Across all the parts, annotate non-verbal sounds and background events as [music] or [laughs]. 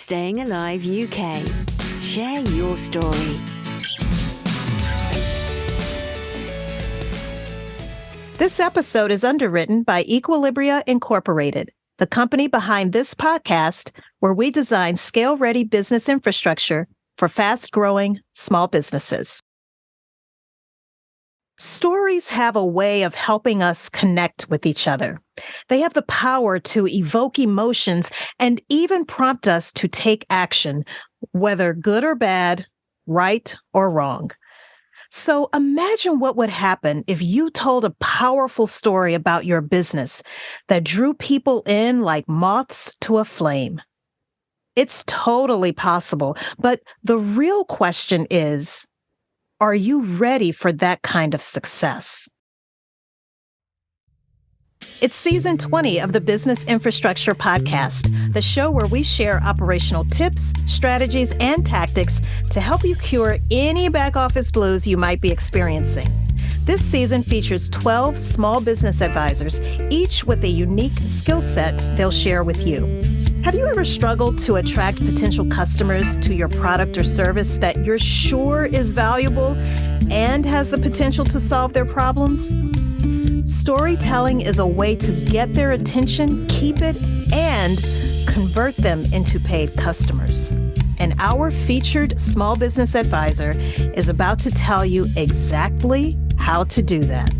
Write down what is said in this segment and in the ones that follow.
Staying Alive UK. Share your story. This episode is underwritten by Equilibria Incorporated, the company behind this podcast, where we design scale ready business infrastructure for fast growing small businesses. Stories have a way of helping us connect with each other. They have the power to evoke emotions and even prompt us to take action, whether good or bad, right or wrong. So imagine what would happen if you told a powerful story about your business that drew people in like moths to a flame. It's totally possible, but the real question is, are you ready for that kind of success? It's season 20 of the Business Infrastructure Podcast, the show where we share operational tips, strategies, and tactics to help you cure any back office blues you might be experiencing. This season features 12 small business advisors, each with a unique skill set they'll share with you. Have you ever struggled to attract potential customers to your product or service that you're sure is valuable and has the potential to solve their problems? Storytelling is a way to get their attention, keep it, and convert them into paid customers. And our featured small business advisor is about to tell you exactly how to do that.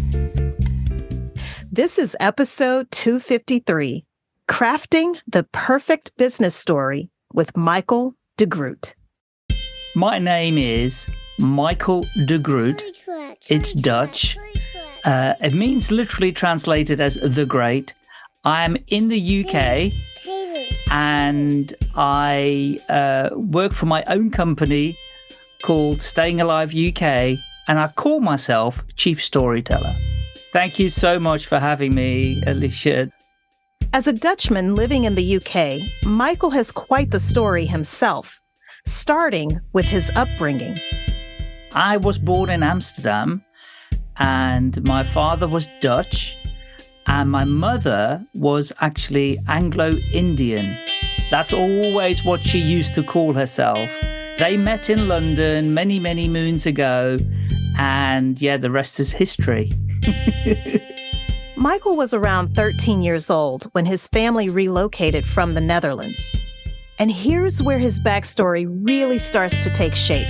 This is episode 253 Crafting the Perfect Business Story with Michael de Groot. My name is Michael de Groot. It's Dutch. Uh, it means literally translated as the great. I'm in the UK and I uh, work for my own company called Staying Alive UK and I call myself Chief Storyteller. Thank you so much for having me, Alicia. As a Dutchman living in the UK, Michael has quite the story himself, starting with his upbringing. I was born in Amsterdam and my father was Dutch, and my mother was actually Anglo Indian. That's always what she used to call herself. They met in London many, many moons ago, and yeah, the rest is history. [laughs] Michael was around 13 years old when his family relocated from the Netherlands. And here's where his backstory really starts to take shape.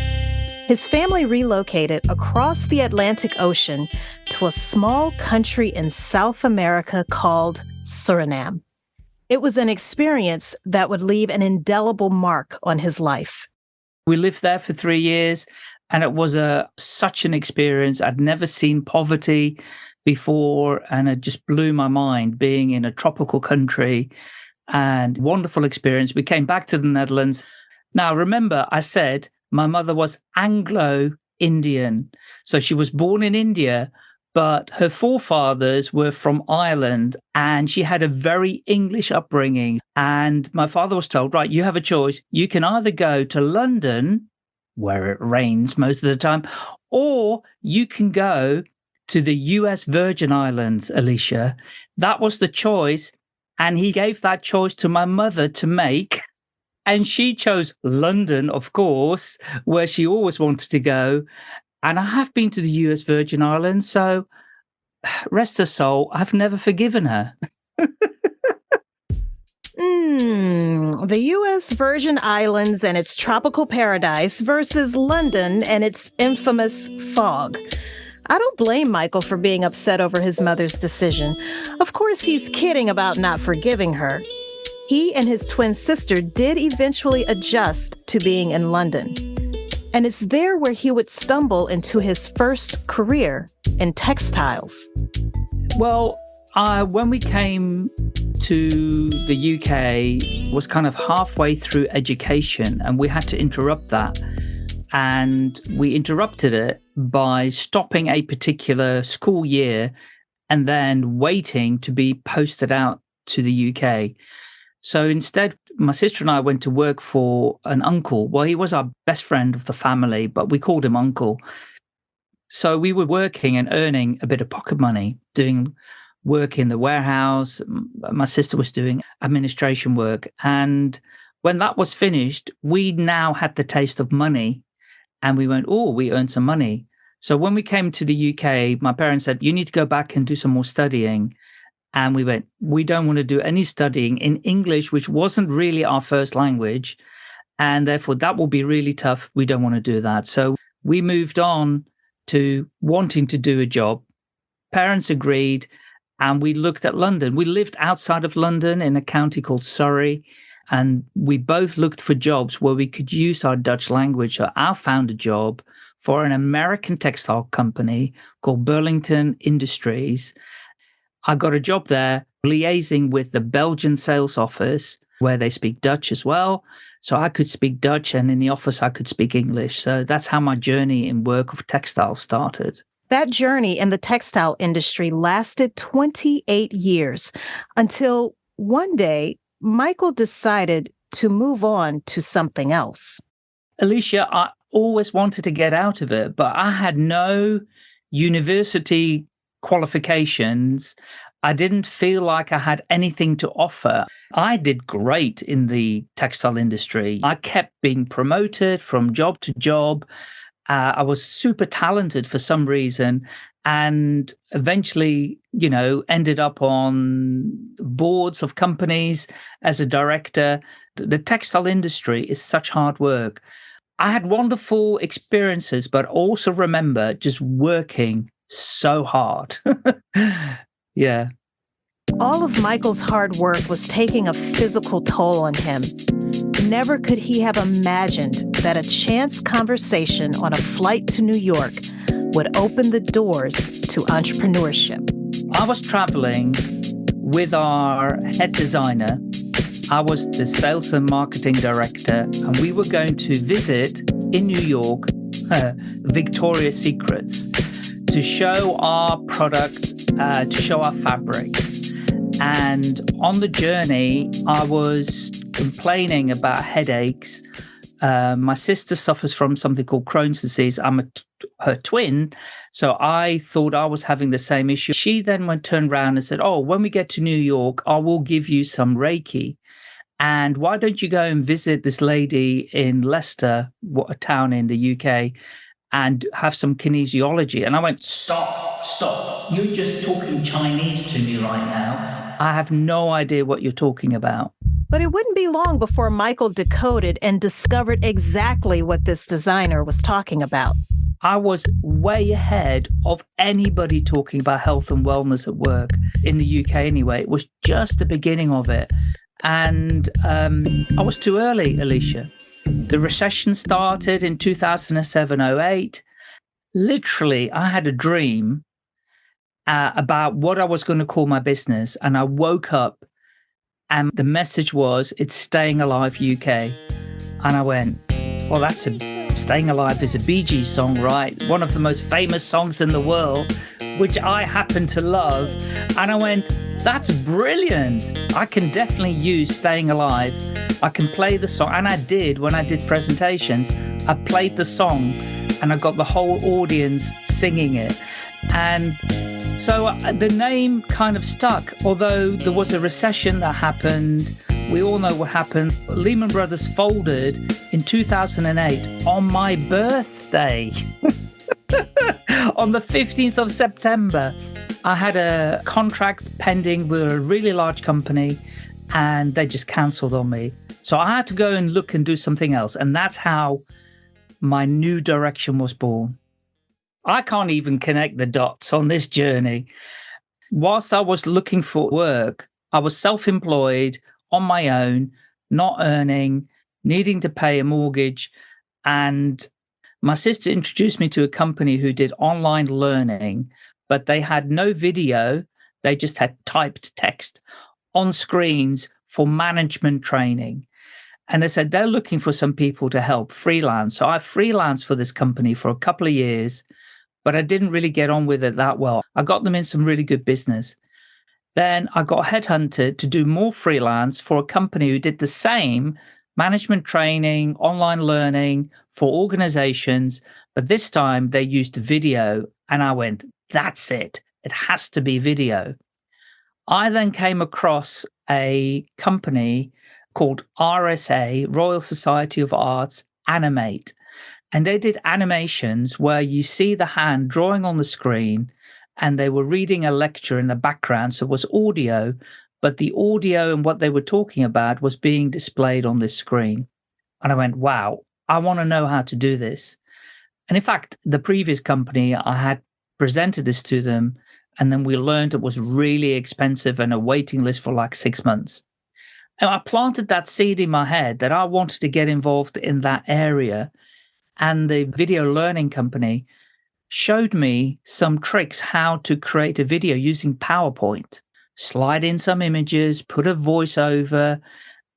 His family relocated across the Atlantic Ocean to a small country in South America called Suriname. It was an experience that would leave an indelible mark on his life. We lived there for three years, and it was a such an experience. I'd never seen poverty before, and it just blew my mind being in a tropical country and wonderful experience. We came back to the Netherlands. Now, remember, I said my mother was Anglo Indian. So she was born in India, but her forefathers were from Ireland and she had a very English upbringing. And my father was told, right, you have a choice. You can either go to London, where it rains most of the time, or you can go to the US Virgin Islands, Alicia. That was the choice. And he gave that choice to my mother to make. [laughs] And she chose London, of course, where she always wanted to go. And I have been to the US Virgin Islands, so [sighs] rest her soul, I've never forgiven her. mm, the US Virgin Islands and its tropical paradise versus London and its infamous fog. I don't blame Michael for being upset over his mother's decision. Of course, he's kidding about not forgiving her. He and his twin sister did eventually adjust to being in London. And it's there where he would stumble into his first career in textiles. Well, uh, when we came to the UK was kind of halfway through education and we had to interrupt that and we interrupted it by stopping a particular school year and then waiting to be posted out to the UK. So instead, my sister and I went to work for an uncle. Well, he was our best friend of the family, but we called him uncle. So we were working and earning a bit of pocket money, doing work in the warehouse. My sister was doing administration work. And when that was finished, we now had the taste of money and we went, oh, we earned some money. So when we came to the UK, my parents said, you need to go back and do some more studying. And we went, we don't want to do any studying in English, which wasn't really our first language. And therefore, that will be really tough. We don't want to do that. So we moved on to wanting to do a job. Parents agreed, and we looked at London. We lived outside of London in a county called Surrey. And we both looked for jobs where we could use our Dutch language. So I found a job for an American textile company called Burlington Industries. I got a job there liaising with the Belgian sales office where they speak Dutch as well. So I could speak Dutch and in the office I could speak English. So that's how my journey in work of textile started. That journey in the textile industry lasted 28 years until one day Michael decided to move on to something else. Alicia, I always wanted to get out of it, but I had no university qualifications. I didn't feel like I had anything to offer. I did great in the textile industry. I kept being promoted from job to job. Uh, I was super talented for some reason and eventually, you know, ended up on boards of companies as a director. The textile industry is such hard work. I had wonderful experiences, but also remember just working so hard. [laughs] yeah. All of Michael's hard work was taking a physical toll on him. Never could he have imagined that a chance conversation on a flight to New York would open the doors to entrepreneurship. I was traveling with our head designer. I was the sales and marketing director, and we were going to visit in New York [laughs] Victoria's Secrets to show our product, uh, to show our fabrics. And on the journey, I was complaining about headaches. Uh, my sister suffers from something called Crohn's disease. I'm a her twin. So I thought I was having the same issue. She then went turned around and said, Oh, when we get to New York, I will give you some Reiki. And why don't you go and visit this lady in Leicester, what a town in the UK, and have some kinesiology? And I went, Stop, stop. You're just talking Chinese to me right now. I have no idea what you're talking about. But it wouldn't be long before Michael decoded and discovered exactly what this designer was talking about. I was way ahead of anybody talking about health and wellness at work in the UK anyway. It was just the beginning of it. And um, I was too early, Alicia. The recession started in 2007 08. Literally, I had a dream uh, about what I was going to call my business. And I woke up and the message was, it's Staying Alive UK. And I went, well, that's a Staying Alive is a Bee Gees song, right? One of the most famous songs in the world, which I happen to love. And I went, that's brilliant. I can definitely use Staying Alive. I can play the song. And I did when I did presentations. I played the song and I got the whole audience singing it. And so uh, the name kind of stuck, although there was a recession that happened we all know what happened. Lehman Brothers folded in 2008 on my birthday. [laughs] on the 15th of September, I had a contract pending with a really large company and they just cancelled on me. So I had to go and look and do something else. And that's how my new direction was born. I can't even connect the dots on this journey. Whilst I was looking for work, I was self employed on my own, not earning, needing to pay a mortgage. And my sister introduced me to a company who did online learning, but they had no video. They just had typed text on screens for management training. And they said they're looking for some people to help freelance. So I freelanced for this company for a couple of years, but I didn't really get on with it that well. I got them in some really good business. Then I got headhunted to do more freelance for a company who did the same management training, online learning for organizations. But this time they used video. And I went, that's it. It has to be video. I then came across a company called RSA, Royal Society of Arts Animate. And they did animations where you see the hand drawing on the screen and they were reading a lecture in the background. So it was audio, but the audio and what they were talking about was being displayed on this screen. And I went, wow, I want to know how to do this. And in fact, the previous company, I had presented this to them, and then we learned it was really expensive and a waiting list for like six months. And I planted that seed in my head that I wanted to get involved in that area. And the video learning company showed me some tricks how to create a video using PowerPoint, slide in some images, put a voiceover,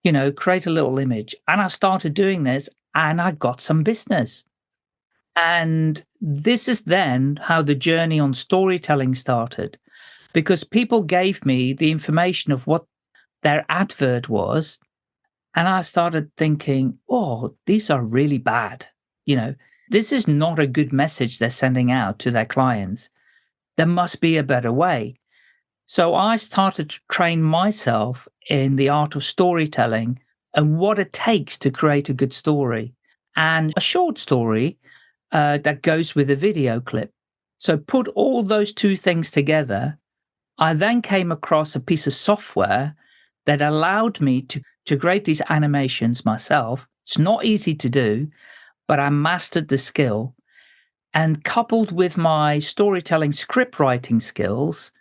you know, create a little image. And I started doing this and I got some business. And this is then how the journey on storytelling started because people gave me the information of what their advert was. And I started thinking, oh, these are really bad. You know, this is not a good message they're sending out to their clients. There must be a better way. So I started to train myself in the art of storytelling and what it takes to create a good story and a short story uh, that goes with a video clip. So put all those two things together. I then came across a piece of software that allowed me to, to create these animations myself. It's not easy to do, but I mastered the skill. And coupled with my storytelling script writing skills,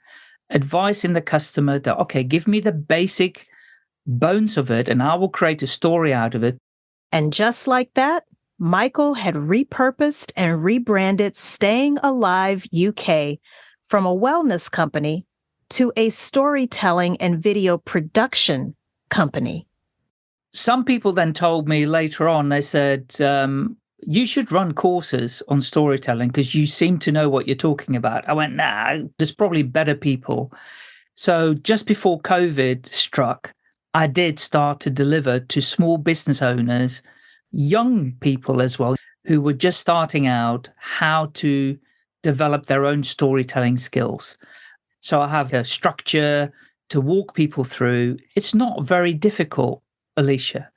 advising the customer that, okay, give me the basic bones of it and I will create a story out of it. And just like that, Michael had repurposed and rebranded Staying Alive UK from a wellness company to a storytelling and video production company. Some people then told me later on, they said, um, you should run courses on storytelling because you seem to know what you're talking about. I went, nah, there's probably better people. So just before COVID struck, I did start to deliver to small business owners young people as well who were just starting out how to develop their own storytelling skills. So I have a structure to walk people through. It's not very difficult, Alicia,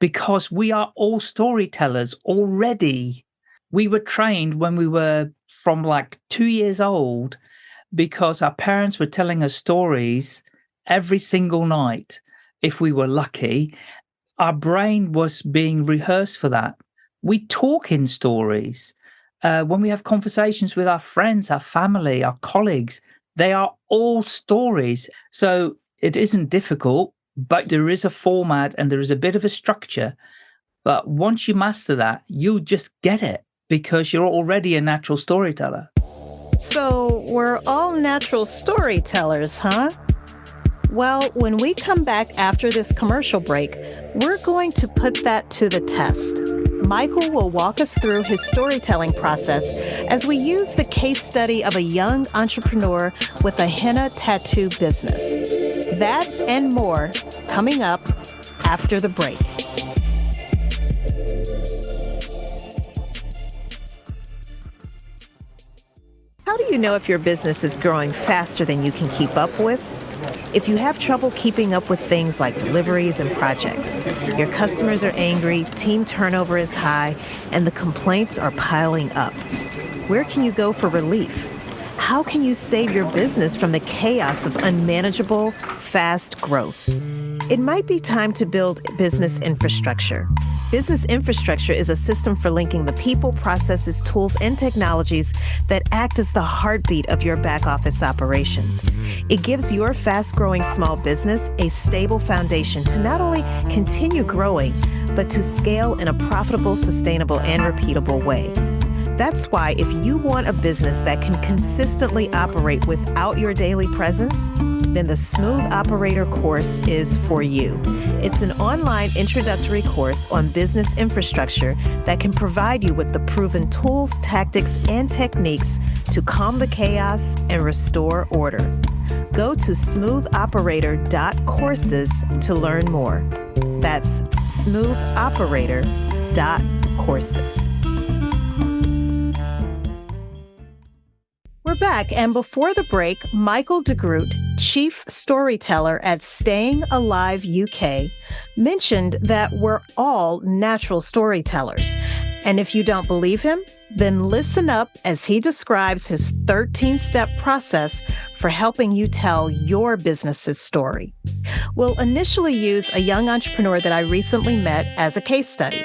because we are all storytellers already. We were trained when we were from like two years old because our parents were telling us stories every single night if we were lucky our brain was being rehearsed for that. We talk in stories. Uh, when we have conversations with our friends, our family, our colleagues, they are all stories. So it isn't difficult, but there is a format and there is a bit of a structure. But once you master that, you'll just get it because you're already a natural storyteller. So we're all natural storytellers, huh? Well, when we come back after this commercial break, we're going to put that to the test. Michael will walk us through his storytelling process as we use the case study of a young entrepreneur with a henna tattoo business. That and more coming up after the break. How do you know if your business is growing faster than you can keep up with? If you have trouble keeping up with things like deliveries and projects, your customers are angry, team turnover is high, and the complaints are piling up, where can you go for relief? How can you save your business from the chaos of unmanageable, fast growth? It might be time to build business infrastructure. Business infrastructure is a system for linking the people, processes, tools, and technologies that act as the heartbeat of your back office operations. It gives your fast growing small business a stable foundation to not only continue growing, but to scale in a profitable, sustainable, and repeatable way. That's why if you want a business that can consistently operate without your daily presence, then the Smooth Operator course is for you. It's an online introductory course on business infrastructure that can provide you with the proven tools, tactics, and techniques to calm the chaos and restore order. Go to smoothoperator.courses to learn more. That's smoothoperator.courses. We're back, and before the break, Michael DeGroot, chief storyteller at Staying Alive UK, mentioned that we're all natural storytellers. And if you don't believe him, then listen up as he describes his 13 step process for helping you tell your business's story. We'll initially use a young entrepreneur that I recently met as a case study.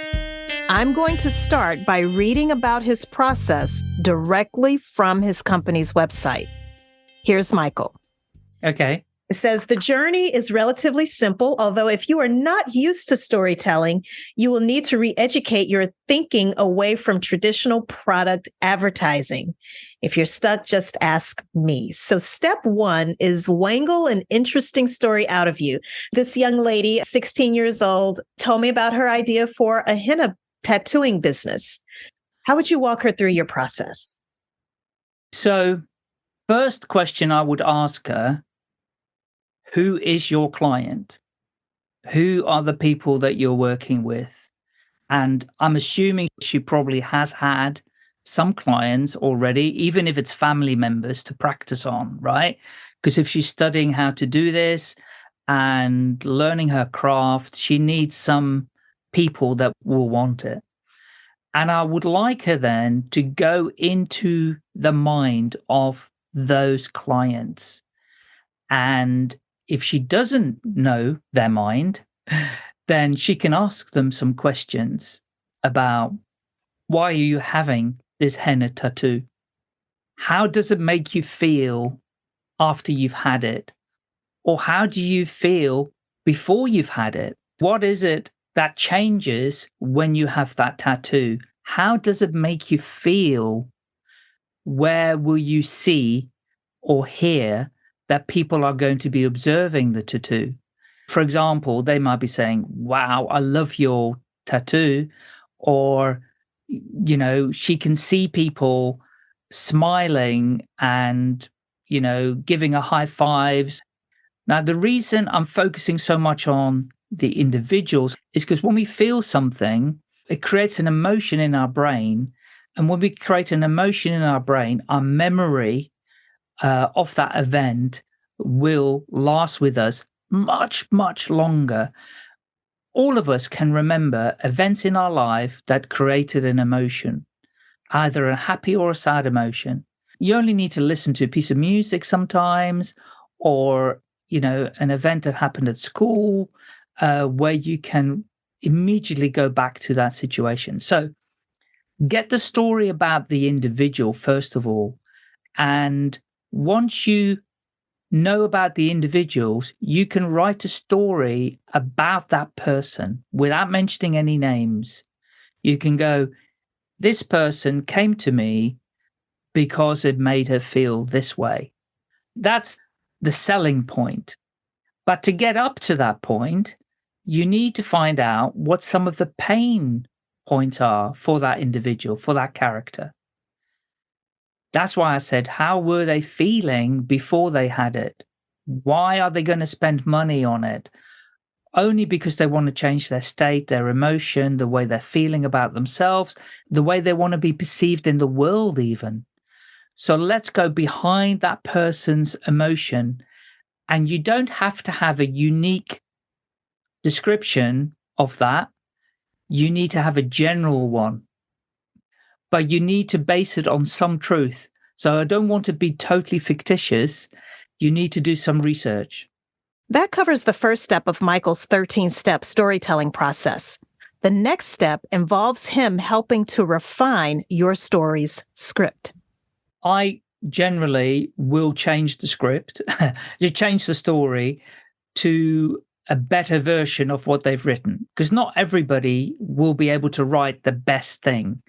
I'm going to start by reading about his process directly from his company's website. Here's Michael. Okay. It says the journey is relatively simple, although if you are not used to storytelling, you will need to re educate your thinking away from traditional product advertising. If you're stuck, just ask me. So, step one is wangle an interesting story out of you. This young lady, 16 years old, told me about her idea for a henna tattooing business. How would you walk her through your process? So, first question I would ask her who is your client? Who are the people that you're working with? And I'm assuming she probably has had some clients already, even if it's family members to practice on, right? Because if she's studying how to do this and learning her craft, she needs some people that will want it. And I would like her then to go into the mind of those clients and if she doesn't know their mind, then she can ask them some questions about why are you having this henna tattoo? How does it make you feel after you've had it? Or how do you feel before you've had it? What is it that changes when you have that tattoo? How does it make you feel? Where will you see or hear that people are going to be observing the tattoo. For example, they might be saying, Wow, I love your tattoo. Or, you know, she can see people smiling and, you know, giving a high fives. Now, the reason I'm focusing so much on the individuals is because when we feel something, it creates an emotion in our brain. And when we create an emotion in our brain, our memory uh, of that event will last with us much, much longer. All of us can remember events in our life that created an emotion, either a happy or a sad emotion. You only need to listen to a piece of music sometimes, or you know, an event that happened at school, uh, where you can immediately go back to that situation. So, get the story about the individual first of all, and once you know about the individuals, you can write a story about that person without mentioning any names. You can go, this person came to me because it made her feel this way. That's the selling point. But to get up to that point, you need to find out what some of the pain points are for that individual, for that character. That's why I said, how were they feeling before they had it? Why are they going to spend money on it? Only because they want to change their state, their emotion, the way they're feeling about themselves, the way they want to be perceived in the world, even. So let's go behind that person's emotion. And you don't have to have a unique description of that. You need to have a general one but you need to base it on some truth. So I don't want to be totally fictitious. You need to do some research. That covers the first step of Michael's 13 step storytelling process. The next step involves him helping to refine your story's script. I generally will change the script, you [laughs] change the story to a better version of what they've written because not everybody will be able to write the best thing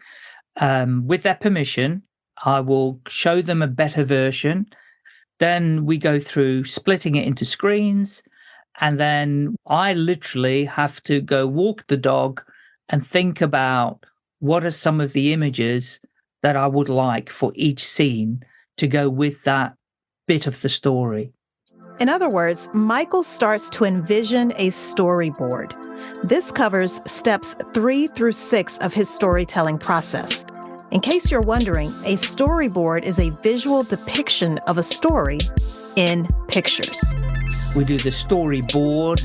um, with their permission, I will show them a better version. Then we go through splitting it into screens. And then I literally have to go walk the dog and think about what are some of the images that I would like for each scene to go with that bit of the story. In other words, Michael starts to envision a storyboard. This covers steps three through six of his storytelling process. In case you're wondering, a storyboard is a visual depiction of a story in pictures. We do the storyboard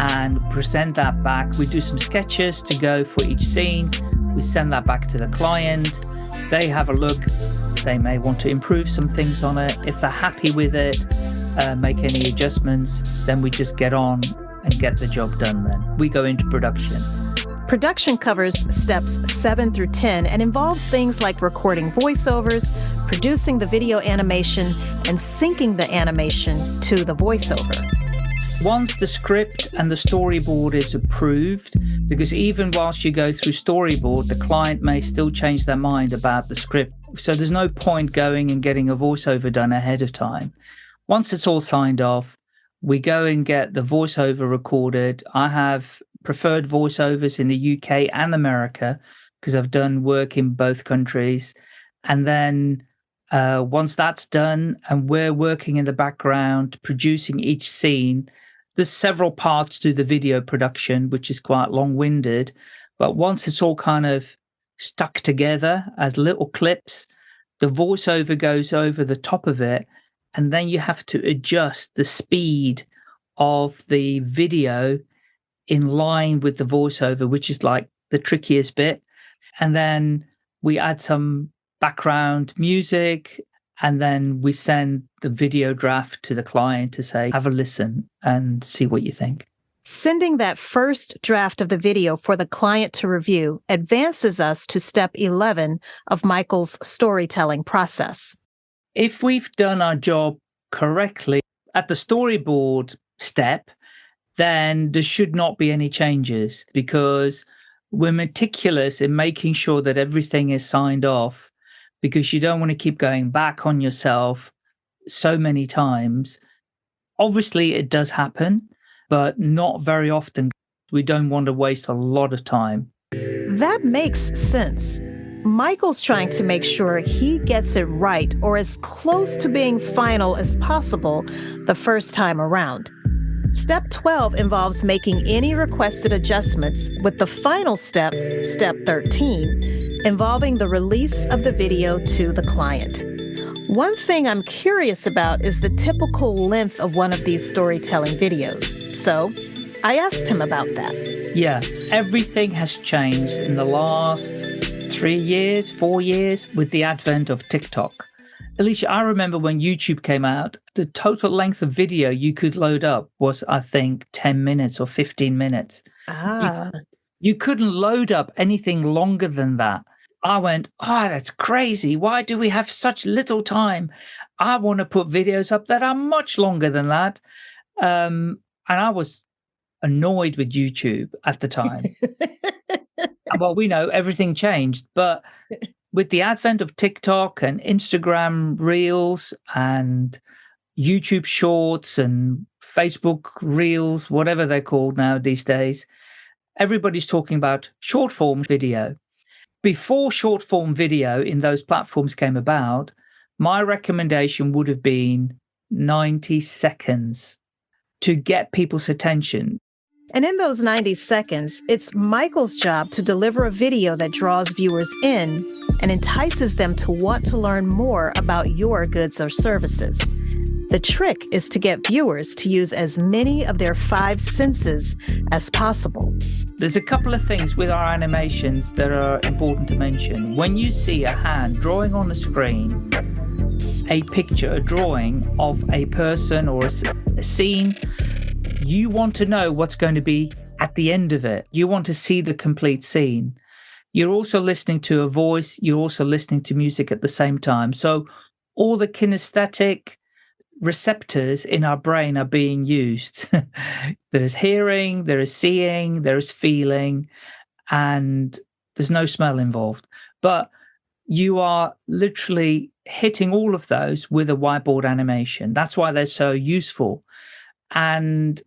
and present that back. We do some sketches to go for each scene. We send that back to the client. They have a look. They may want to improve some things on it. If they're happy with it, uh, make any adjustments, then we just get on and get the job done then. We go into production. Production covers steps 7 through 10 and involves things like recording voiceovers, producing the video animation, and syncing the animation to the voiceover. Once the script and the storyboard is approved, because even whilst you go through storyboard, the client may still change their mind about the script. So there's no point going and getting a voiceover done ahead of time. Once it's all signed off, we go and get the voiceover recorded. I have preferred voiceovers in the UK and America because I've done work in both countries. And then uh, once that's done and we're working in the background, producing each scene, there's several parts to the video production, which is quite long winded. But once it's all kind of stuck together as little clips, the voiceover goes over the top of it and then you have to adjust the speed of the video in line with the voiceover, which is like the trickiest bit. And then we add some background music and then we send the video draft to the client to say, have a listen and see what you think. Sending that first draft of the video for the client to review advances us to step 11 of Michael's storytelling process if we've done our job correctly at the storyboard step, then there should not be any changes because we're meticulous in making sure that everything is signed off because you don't want to keep going back on yourself so many times. Obviously, it does happen, but not very often. We don't want to waste a lot of time. That makes sense. Michael's trying to make sure he gets it right or as close to being final as possible the first time around. Step 12 involves making any requested adjustments, with the final step, step 13, involving the release of the video to the client. One thing I'm curious about is the typical length of one of these storytelling videos. So I asked him about that. Yeah, everything has changed in the last three years, four years with the advent of TikTok. Alicia, I remember when YouTube came out, the total length of video you could load up was, I think, 10 minutes or 15 minutes. Ah. You, you couldn't load up anything longer than that. I went, oh, that's crazy. Why do we have such little time? I want to put videos up that are much longer than that. Um, and I was annoyed with YouTube at the time. [laughs] Uh, well, we know everything changed, but with the advent of TikTok and Instagram Reels and YouTube Shorts and Facebook Reels, whatever they're called now these days, everybody's talking about short form video. Before short form video in those platforms came about, my recommendation would have been 90 seconds to get people's attention. And in those 90 seconds, it's Michael's job to deliver a video that draws viewers in and entices them to want to learn more about your goods or services. The trick is to get viewers to use as many of their five senses as possible. There's a couple of things with our animations that are important to mention. When you see a hand drawing on a screen, a picture, a drawing of a person or a, a scene, you want to know what's going to be at the end of it. You want to see the complete scene. You're also listening to a voice, you're also listening to music at the same time. So all the kinesthetic receptors in our brain are being used. [laughs] there is hearing, there is seeing, there is feeling, and there's no smell involved. But you are literally hitting all of those with a whiteboard animation. That's why they're so useful. And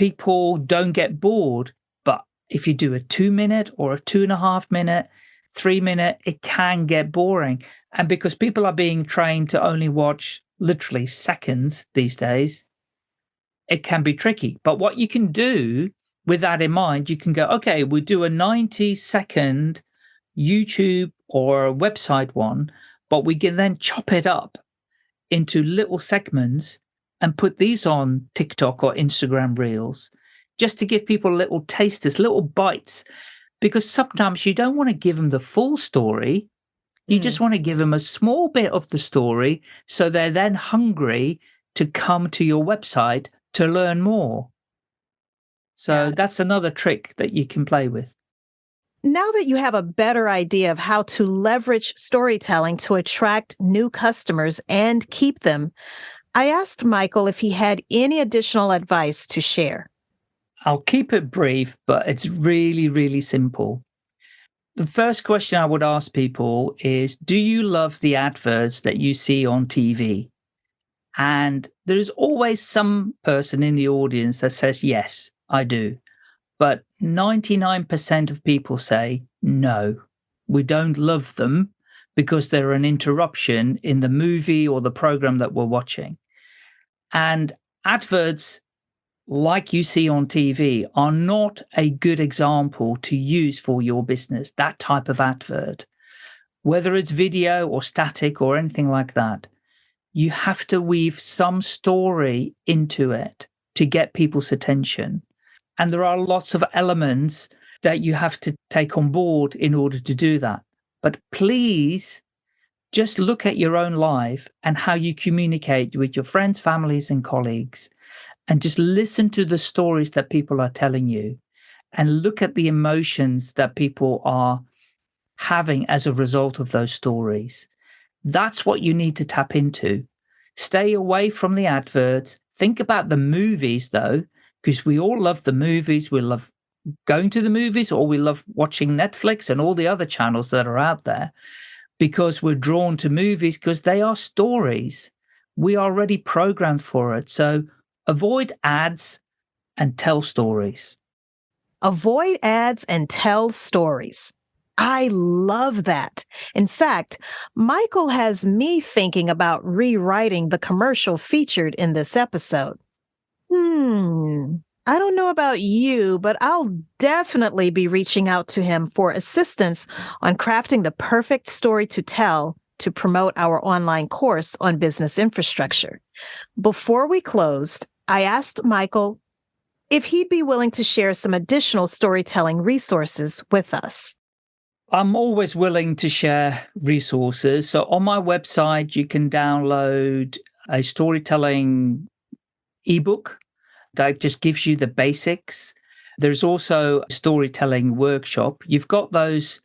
people don't get bored. But if you do a two minute or a two and a half minute, three minute, it can get boring. And because people are being trained to only watch literally seconds these days, it can be tricky. But what you can do with that in mind, you can go, okay, we'll do a 90 second YouTube or a website one, but we can then chop it up into little segments and put these on TikTok or Instagram Reels just to give people little tasters, little bites, because sometimes you don't want to give them the full story. You mm. just want to give them a small bit of the story so they're then hungry to come to your website to learn more. So yeah. that's another trick that you can play with. Now that you have a better idea of how to leverage storytelling to attract new customers and keep them, I asked Michael if he had any additional advice to share. I'll keep it brief, but it's really, really simple. The first question I would ask people is Do you love the adverts that you see on TV? And there's always some person in the audience that says, Yes, I do. But 99% of people say, no, we don't love them because they're an interruption in the movie or the program that we're watching. And adverts, like you see on TV, are not a good example to use for your business, that type of advert. Whether it's video or static or anything like that, you have to weave some story into it to get people's attention. And there are lots of elements that you have to take on board in order to do that. But please just look at your own life and how you communicate with your friends, families, and colleagues, and just listen to the stories that people are telling you and look at the emotions that people are having as a result of those stories. That's what you need to tap into. Stay away from the adverts. Think about the movies, though, because we all love the movies. We love going to the movies or we love watching Netflix and all the other channels that are out there because we're drawn to movies because they are stories. We are already programmed for it. So avoid ads and tell stories. Avoid ads and tell stories. I love that. In fact, Michael has me thinking about rewriting the commercial featured in this episode. Hmm. I don't know about you, but I'll definitely be reaching out to him for assistance on crafting the perfect story to tell to promote our online course on business infrastructure. Before we closed, I asked Michael if he'd be willing to share some additional storytelling resources with us. I'm always willing to share resources. So on my website, you can download a storytelling ebook that just gives you the basics. There's also a storytelling workshop. You've got those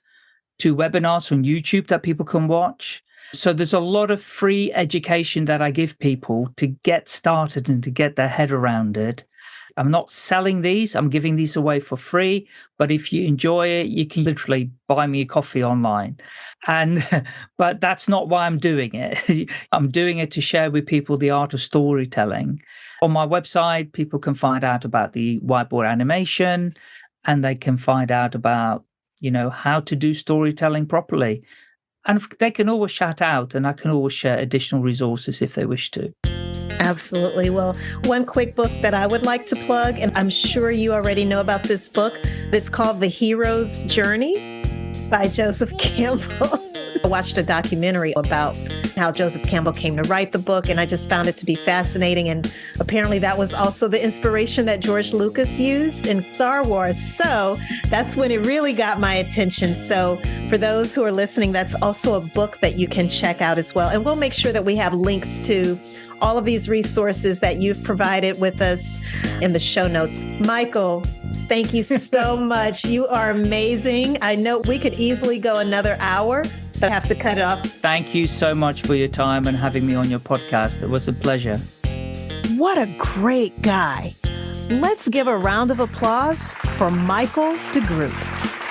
two webinars on YouTube that people can watch. So there's a lot of free education that I give people to get started and to get their head around it. I'm not selling these, I'm giving these away for free. But if you enjoy it, you can literally buy me a coffee online. And, [laughs] but that's not why I'm doing it. [laughs] I'm doing it to share with people the art of storytelling. On my website, people can find out about the whiteboard animation and they can find out about, you know, how to do storytelling properly. And they can always shout out, and I can always share additional resources if they wish to. Absolutely. Well, one quick book that I would like to plug, and I'm sure you already know about this book. It's called The Hero's Journey by Joseph Campbell. [laughs] I watched a documentary about how Joseph Campbell came to write the book, and I just found it to be fascinating. And apparently, that was also the inspiration that George Lucas used in Star Wars. So that's when it really got my attention. So, for those who are listening, that's also a book that you can check out as well. And we'll make sure that we have links to all of these resources that you've provided with us in the show notes. Michael, thank you so [laughs] much. You are amazing. I know we could easily go another hour, but I have to cut it off. Thank you so much for your time and having me on your podcast. It was a pleasure. What a great guy. Let's give a round of applause for Michael DeGroot.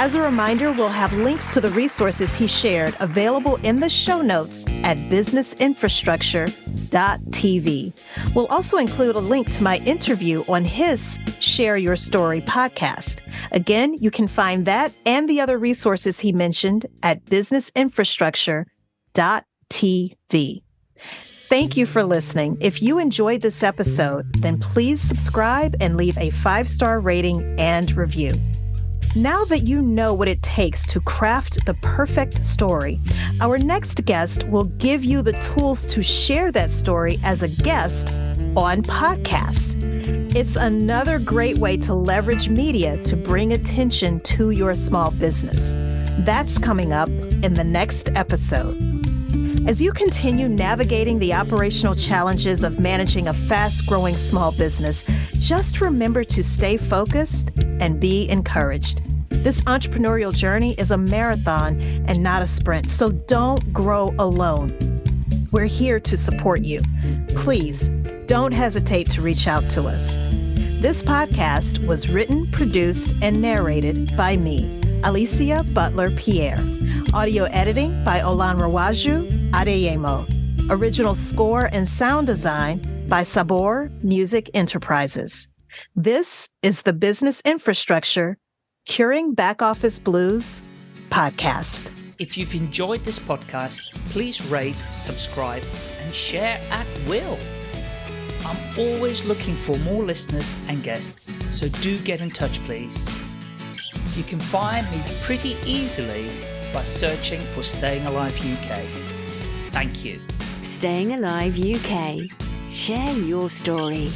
As a reminder, we'll have links to the resources he shared available in the show notes at businessinfrastructure.tv. We'll also include a link to my interview on his Share Your Story podcast. Again, you can find that and the other resources he mentioned at businessinfrastructure.tv. Thank you for listening. If you enjoyed this episode, then please subscribe and leave a five star rating and review. Now that you know what it takes to craft the perfect story, our next guest will give you the tools to share that story as a guest on podcasts. It's another great way to leverage media to bring attention to your small business. That's coming up in the next episode. As you continue navigating the operational challenges of managing a fast growing small business, just remember to stay focused and be encouraged. This entrepreneurial journey is a marathon and not a sprint, so don't grow alone. We're here to support you. Please don't hesitate to reach out to us. This podcast was written, produced, and narrated by me, Alicia Butler Pierre. Audio editing by Olanrewaju Adeyemo. Original score and sound design by Sabor Music Enterprises. This is the Business Infrastructure Curing Back Office Blues podcast. If you've enjoyed this podcast, please rate, subscribe, and share at will. I'm always looking for more listeners and guests, so do get in touch, please. You can find me pretty easily by searching for Staying Alive UK. Thank you. Staying Alive UK. Share your story.